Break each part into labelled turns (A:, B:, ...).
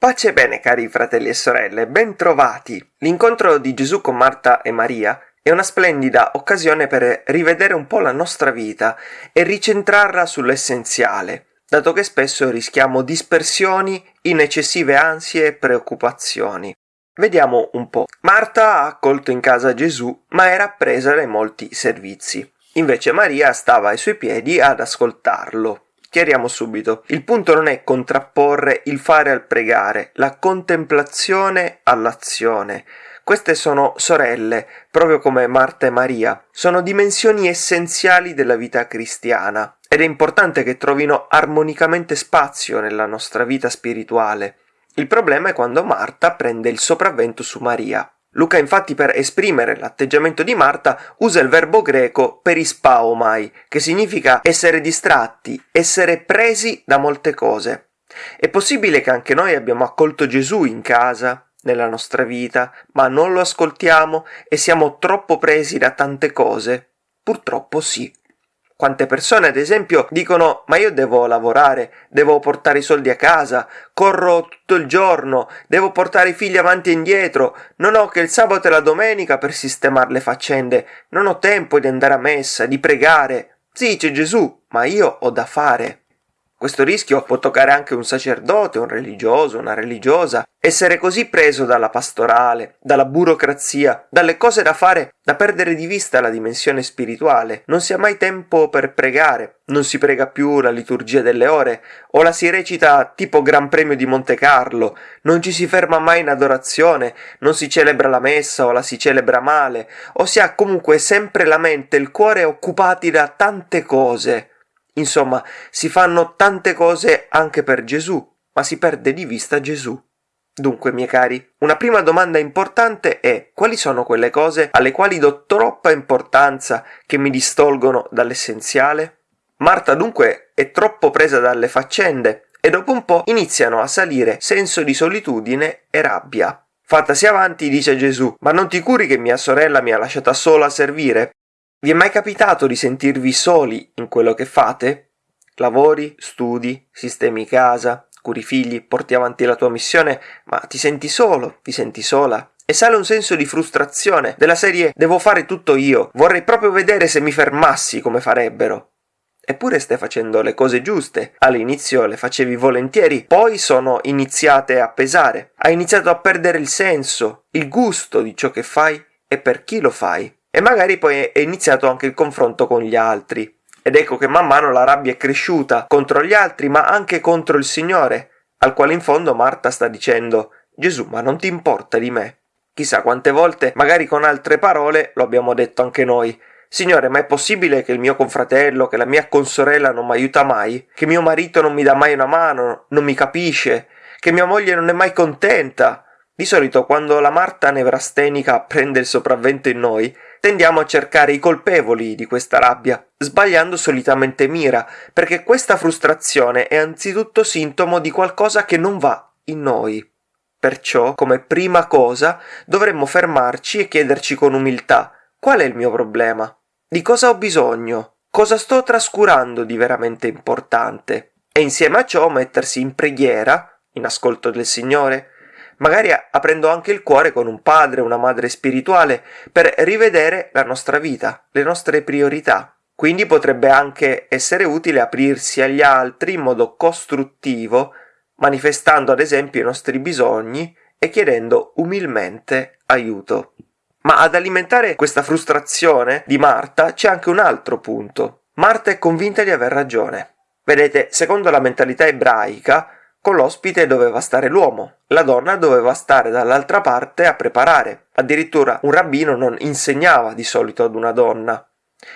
A: Pace e bene cari fratelli e sorelle, ben trovati! L'incontro di Gesù con Marta e Maria è una splendida occasione per rivedere un po' la nostra vita e ricentrarla sull'essenziale, dato che spesso rischiamo dispersioni in eccessive ansie e preoccupazioni. Vediamo un po'. Marta ha accolto in casa Gesù, ma era presa dai molti servizi. Invece Maria stava ai suoi piedi ad ascoltarlo. Chiariamo subito, il punto non è contrapporre il fare al pregare, la contemplazione all'azione. Queste sono sorelle, proprio come Marta e Maria, sono dimensioni essenziali della vita cristiana ed è importante che trovino armonicamente spazio nella nostra vita spirituale. Il problema è quando Marta prende il sopravvento su Maria. Luca infatti per esprimere l'atteggiamento di Marta usa il verbo greco perispaomai, che significa essere distratti, essere presi da molte cose. È possibile che anche noi abbiamo accolto Gesù in casa, nella nostra vita, ma non lo ascoltiamo e siamo troppo presi da tante cose? Purtroppo sì. Quante persone, ad esempio, dicono ma io devo lavorare, devo portare i soldi a casa, corro tutto il giorno, devo portare i figli avanti e indietro, non ho che il sabato e la domenica per sistemare le faccende, non ho tempo di andare a messa, di pregare. Sì, c'è Gesù, ma io ho da fare. Questo rischio può toccare anche un sacerdote, un religioso, una religiosa. Essere così preso dalla pastorale, dalla burocrazia, dalle cose da fare, da perdere di vista la dimensione spirituale. Non si ha mai tempo per pregare, non si prega più la liturgia delle ore, o la si recita tipo Gran Premio di Monte Carlo, non ci si ferma mai in adorazione, non si celebra la messa o la si celebra male, o si ha comunque sempre la mente e il cuore occupati da tante cose Insomma, si fanno tante cose anche per Gesù, ma si perde di vista Gesù. Dunque, miei cari, una prima domanda importante è quali sono quelle cose alle quali do troppa importanza che mi distolgono dall'essenziale? Marta dunque è troppo presa dalle faccende e dopo un po' iniziano a salire senso di solitudine e rabbia. Fattasi avanti dice Gesù, ma non ti curi che mia sorella mi ha lasciata sola a servire? Vi è mai capitato di sentirvi soli in quello che fate? Lavori, studi, sistemi casa, curi figli, porti avanti la tua missione, ma ti senti solo, ti senti sola? E sale un senso di frustrazione, della serie devo fare tutto io, vorrei proprio vedere se mi fermassi come farebbero. Eppure stai facendo le cose giuste. All'inizio le facevi volentieri, poi sono iniziate a pesare. Hai iniziato a perdere il senso, il gusto di ciò che fai e per chi lo fai. E magari poi è iniziato anche il confronto con gli altri. Ed ecco che man mano la rabbia è cresciuta contro gli altri, ma anche contro il Signore, al quale in fondo Marta sta dicendo Gesù, ma non ti importa di me? Chissà quante volte, magari con altre parole, lo abbiamo detto anche noi. Signore, ma è possibile che il mio confratello, che la mia consorella non mi aiuta mai? Che mio marito non mi dà mai una mano, non mi capisce? Che mia moglie non è mai contenta? Di solito quando la Marta nevrastenica prende il sopravvento in noi, tendiamo a cercare i colpevoli di questa rabbia, sbagliando solitamente mira, perché questa frustrazione è anzitutto sintomo di qualcosa che non va in noi. Perciò, come prima cosa, dovremmo fermarci e chiederci con umiltà qual è il mio problema? Di cosa ho bisogno? Cosa sto trascurando di veramente importante? E insieme a ciò mettersi in preghiera, in ascolto del Signore, magari aprendo anche il cuore con un padre, una madre spirituale, per rivedere la nostra vita, le nostre priorità. Quindi potrebbe anche essere utile aprirsi agli altri in modo costruttivo, manifestando ad esempio i nostri bisogni e chiedendo umilmente aiuto. Ma ad alimentare questa frustrazione di Marta c'è anche un altro punto. Marta è convinta di aver ragione. Vedete, secondo la mentalità ebraica, con l'ospite doveva stare l'uomo, la donna doveva stare dall'altra parte a preparare. Addirittura un rabbino non insegnava di solito ad una donna.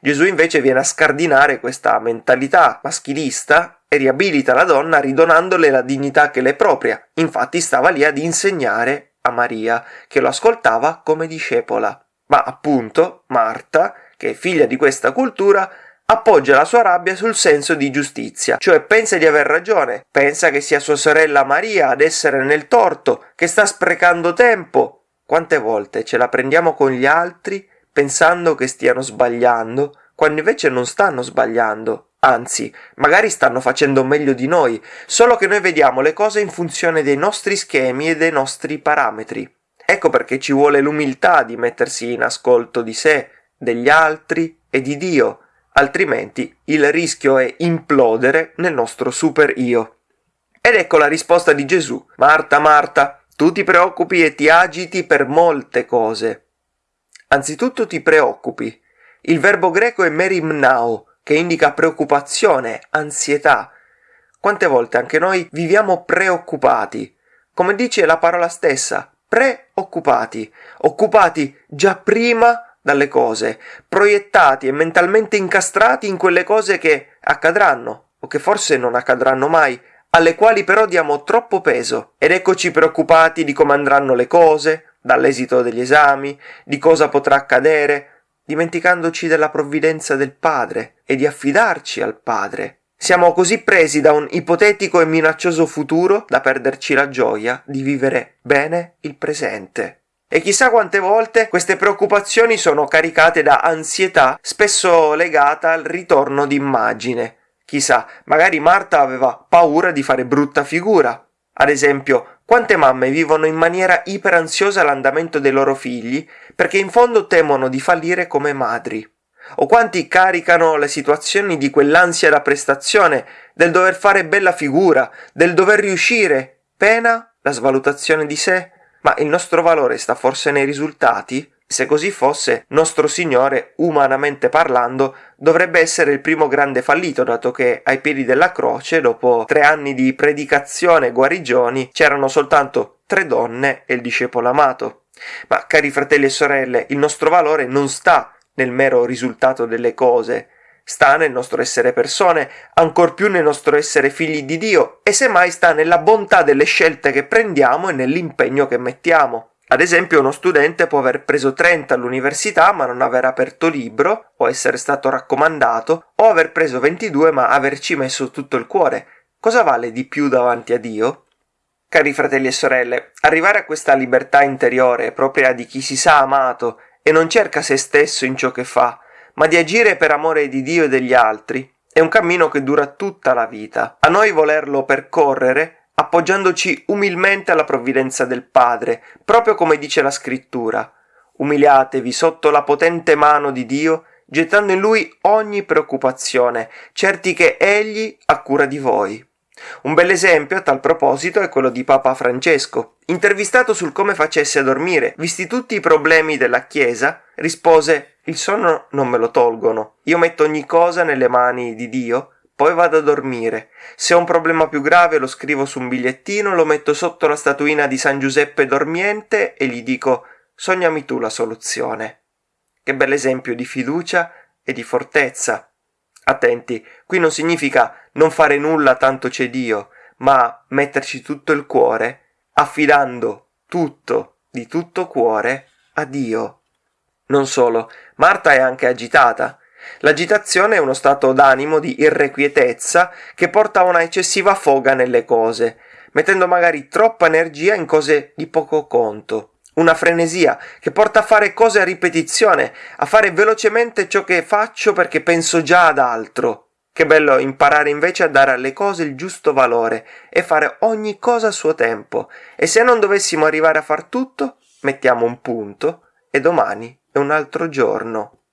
A: Gesù invece viene a scardinare questa mentalità maschilista e riabilita la donna ridonandole la dignità che le è propria. Infatti stava lì ad insegnare a Maria, che lo ascoltava come discepola. Ma appunto Marta, che è figlia di questa cultura, appoggia la sua rabbia sul senso di giustizia, cioè pensa di aver ragione, pensa che sia sua sorella Maria ad essere nel torto, che sta sprecando tempo. Quante volte ce la prendiamo con gli altri pensando che stiano sbagliando, quando invece non stanno sbagliando, Anzi, magari stanno facendo meglio di noi, solo che noi vediamo le cose in funzione dei nostri schemi e dei nostri parametri. Ecco perché ci vuole l'umiltà di mettersi in ascolto di sé, degli altri e di Dio, altrimenti il rischio è implodere nel nostro super io. Ed ecco la risposta di Gesù. Marta, Marta, tu ti preoccupi e ti agiti per molte cose. Anzitutto ti preoccupi. Il verbo greco è merimnao, che indica preoccupazione, ansietà. Quante volte anche noi viviamo preoccupati? Come dice la parola stessa, preoccupati, occupati già prima dalle cose, proiettati e mentalmente incastrati in quelle cose che accadranno o che forse non accadranno mai, alle quali però diamo troppo peso. Ed eccoci preoccupati di come andranno le cose, dall'esito degli esami, di cosa potrà accadere, dimenticandoci della provvidenza del Padre e di affidarci al Padre. Siamo così presi da un ipotetico e minaccioso futuro da perderci la gioia di vivere bene il presente. E chissà quante volte queste preoccupazioni sono caricate da ansietà, spesso legata al ritorno d'immagine. Chissà, magari Marta aveva paura di fare brutta figura. Ad esempio, quante mamme vivono in maniera iperansiosa l'andamento dei loro figli perché in fondo temono di fallire come madri o quanti caricano le situazioni di quell'ansia da prestazione, del dover fare bella figura, del dover riuscire, pena la svalutazione di sé? Ma il nostro valore sta forse nei risultati? Se così fosse, nostro Signore, umanamente parlando, dovrebbe essere il primo grande fallito, dato che ai piedi della croce, dopo tre anni di predicazione e guarigioni, c'erano soltanto tre donne e il discepolo amato. Ma cari fratelli e sorelle, il nostro valore non sta nel mero risultato delle cose, sta nel nostro essere persone, ancor più nel nostro essere figli di Dio e semmai sta nella bontà delle scelte che prendiamo e nell'impegno che mettiamo. Ad esempio uno studente può aver preso 30 all'università ma non aver aperto libro o essere stato raccomandato o aver preso 22 ma averci messo tutto il cuore. Cosa vale di più davanti a Dio? Cari fratelli e sorelle, arrivare a questa libertà interiore propria di chi si sa amato e non cerca se stesso in ciò che fa, ma di agire per amore di Dio e degli altri, è un cammino che dura tutta la vita. A noi volerlo percorrere appoggiandoci umilmente alla provvidenza del Padre, proprio come dice la scrittura. Umiliatevi sotto la potente mano di Dio, gettando in lui ogni preoccupazione, certi che egli ha cura di voi. Un bel esempio a tal proposito è quello di Papa Francesco. Intervistato sul come facesse a dormire, visti tutti i problemi della Chiesa, rispose Il sonno non me lo tolgono. Io metto ogni cosa nelle mani di Dio, poi vado a dormire. Se ho un problema più grave lo scrivo su un bigliettino, lo metto sotto la statuina di San Giuseppe dormiente e gli dico Sognami tu la soluzione. Che bell'esempio di fiducia e di fortezza. Attenti, qui non significa non fare nulla tanto c'è Dio, ma metterci tutto il cuore, affidando tutto di tutto cuore a Dio. Non solo, Marta è anche agitata. L'agitazione è uno stato d'animo di irrequietezza che porta a una eccessiva foga nelle cose, mettendo magari troppa energia in cose di poco conto una frenesia che porta a fare cose a ripetizione, a fare velocemente ciò che faccio perché penso già ad altro. Che bello imparare invece a dare alle cose il giusto valore e fare ogni cosa a suo tempo. E se non dovessimo arrivare a far tutto, mettiamo un punto e domani è un altro giorno.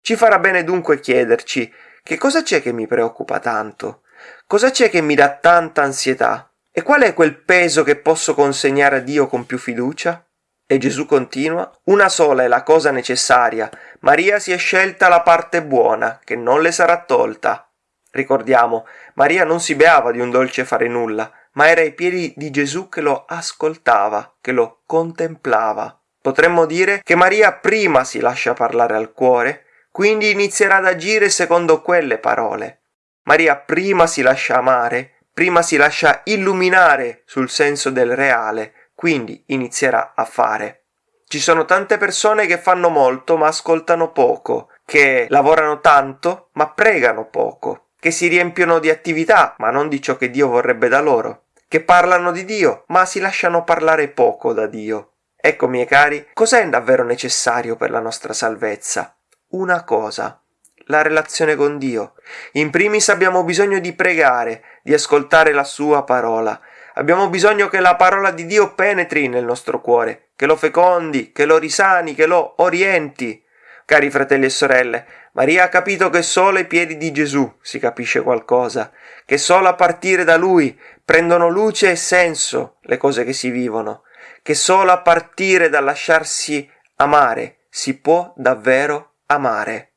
A: Ci farà bene dunque chiederci che cosa c'è che mi preoccupa tanto? Cosa c'è che mi dà tanta ansietà? E qual è quel peso che posso consegnare a Dio con più fiducia? E Gesù continua, una sola è la cosa necessaria, Maria si è scelta la parte buona, che non le sarà tolta. Ricordiamo, Maria non si beava di un dolce fare nulla, ma era ai piedi di Gesù che lo ascoltava, che lo contemplava. Potremmo dire che Maria prima si lascia parlare al cuore, quindi inizierà ad agire secondo quelle parole. Maria prima si lascia amare, prima si lascia illuminare sul senso del reale, quindi inizierà a fare. Ci sono tante persone che fanno molto ma ascoltano poco, che lavorano tanto ma pregano poco, che si riempiono di attività ma non di ciò che Dio vorrebbe da loro, che parlano di Dio ma si lasciano parlare poco da Dio. Ecco, miei cari, cos'è davvero necessario per la nostra salvezza? Una cosa, la relazione con Dio. In primis abbiamo bisogno di pregare, di ascoltare la sua parola. Abbiamo bisogno che la parola di Dio penetri nel nostro cuore, che lo fecondi, che lo risani, che lo orienti. Cari fratelli e sorelle, Maria ha capito che solo ai piedi di Gesù si capisce qualcosa, che solo a partire da Lui prendono luce e senso le cose che si vivono, che solo a partire dal lasciarsi amare si può davvero amare.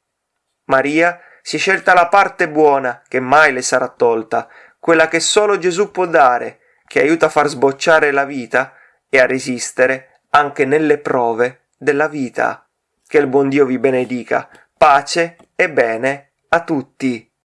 A: Maria si è scelta la parte buona che mai le sarà tolta, quella che solo Gesù può dare, che aiuta a far sbocciare la vita e a resistere anche nelle prove della vita. Che il buon Dio vi benedica. Pace e bene a tutti.